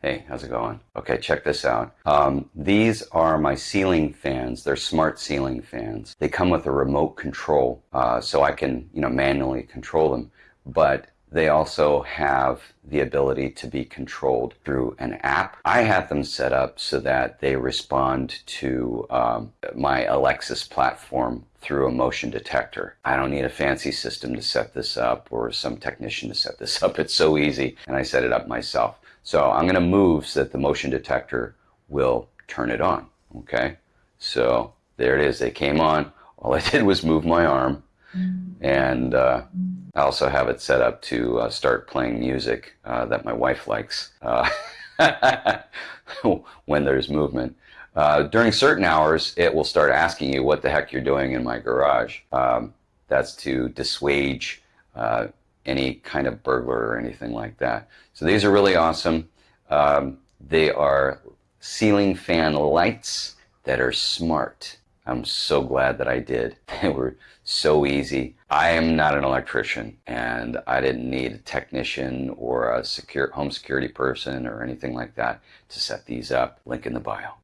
Hey, how's it going? Okay, check this out. Um, these are my ceiling fans. They're smart ceiling fans. They come with a remote control, uh, so I can, you know, manually control them. But they also have the ability to be controlled through an app. I have them set up so that they respond to um, my Alexa's platform through a motion detector. I don't need a fancy system to set this up or some technician to set this up. It's so easy, and I set it up myself. So I'm going to move so that the motion detector will turn it on. Okay, so there it is. They came on. All I did was move my arm, and uh, I also have it set up to uh, start playing music uh, that my wife likes uh, when there's movement. Uh, during certain hours, it will start asking you what the heck you're doing in my garage. Um, that's to dissuade uh, any kind of burglar or anything like that. So these are really awesome. Um, they are ceiling fan lights that are smart. I'm so glad that I did. They were so easy. I am not an electrician and I didn't need a technician or a secure home security person or anything like that to set these up. Link in the bio.